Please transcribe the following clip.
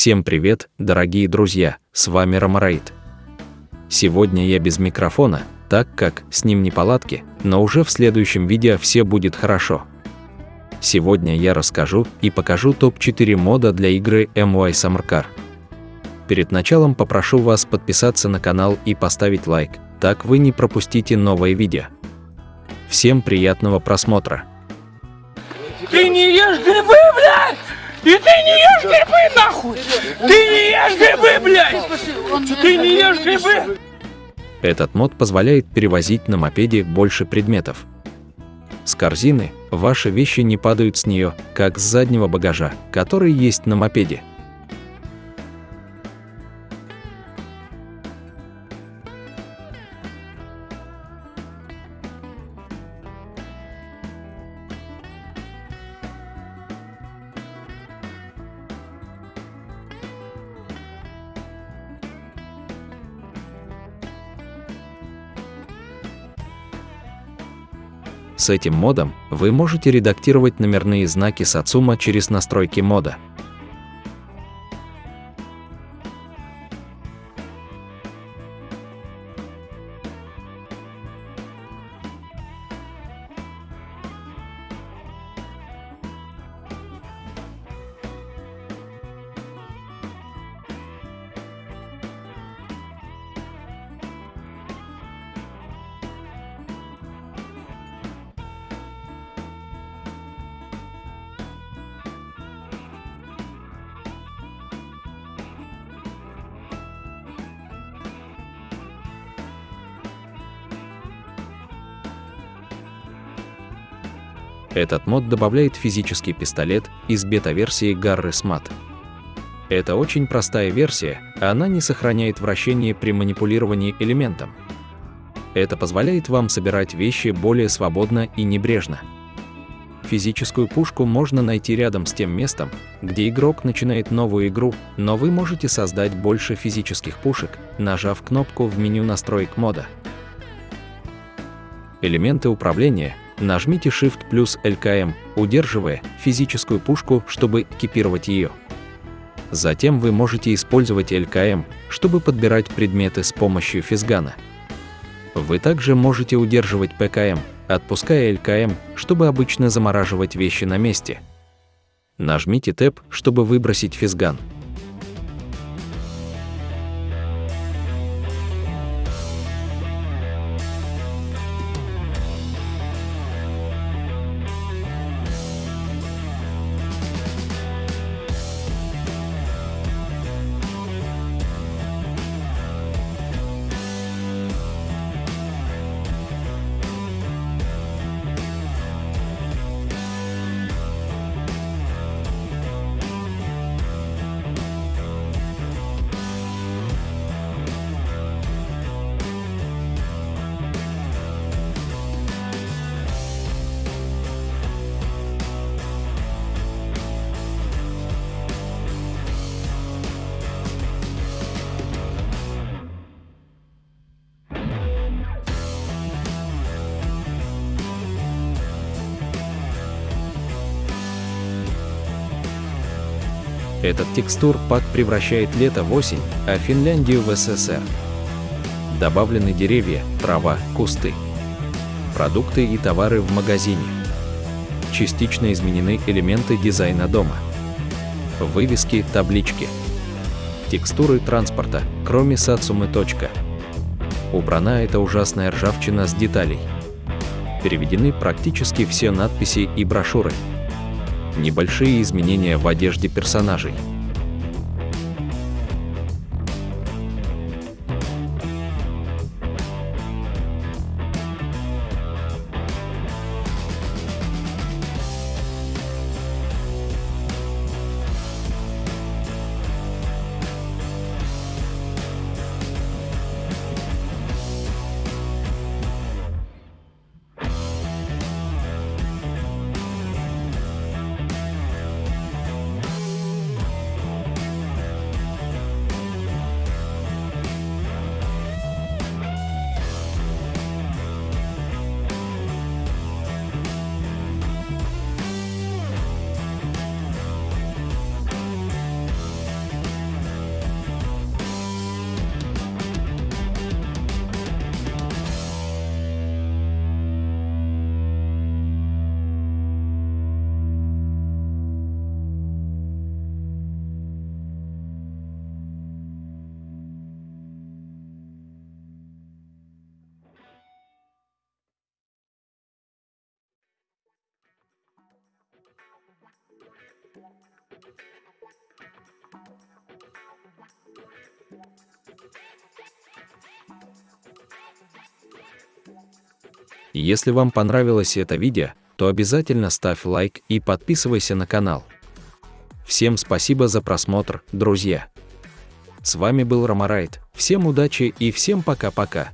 Всем привет, дорогие друзья, с вами Ромараид. Сегодня я без микрофона, так как с ним неполадки, но уже в следующем видео все будет хорошо. Сегодня я расскажу и покажу топ-4 мода для игры MY Summer Car. Перед началом попрошу вас подписаться на канал и поставить лайк, так вы не пропустите новое видео. Всем приятного просмотра! Ты не ешь грибы! И ты не ешь грибы, нахуй! Ты не ешь грибы, блядь! Ты не ешь грибы! Этот мод позволяет перевозить на мопеде больше предметов. С корзины ваши вещи не падают с нее, как с заднего багажа, который есть на мопеде. С этим модом вы можете редактировать номерные знаки Satsuma через настройки мода. Этот мод добавляет физический пистолет из бета-версии Garry Smart. Это очень простая версия, она не сохраняет вращение при манипулировании элементом. Это позволяет вам собирать вещи более свободно и небрежно. Физическую пушку можно найти рядом с тем местом, где игрок начинает новую игру, но вы можете создать больше физических пушек, нажав кнопку в меню настроек мода. Элементы управления Нажмите Shift плюс LKM, удерживая физическую пушку, чтобы экипировать ее. Затем вы можете использовать LKM, чтобы подбирать предметы с помощью физгана. Вы также можете удерживать ПКМ, отпуская LKM, чтобы обычно замораживать вещи на месте. Нажмите Tab, чтобы выбросить физган. Этот текстур-пак превращает лето в осень, а Финляндию в СССР. Добавлены деревья, трава, кусты. Продукты и товары в магазине. Частично изменены элементы дизайна дома. Вывески, таблички. Текстуры транспорта, кроме Сацумы. Убрана эта ужасная ржавчина с деталей. Переведены практически все надписи и брошюры небольшие изменения в одежде персонажей. Если вам понравилось это видео, то обязательно ставь лайк и подписывайся на канал. Всем спасибо за просмотр, друзья. С вами был Ромарайт, всем удачи и всем пока-пока.